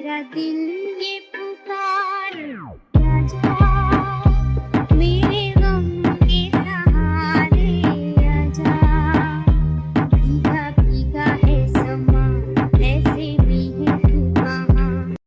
मेरा दिल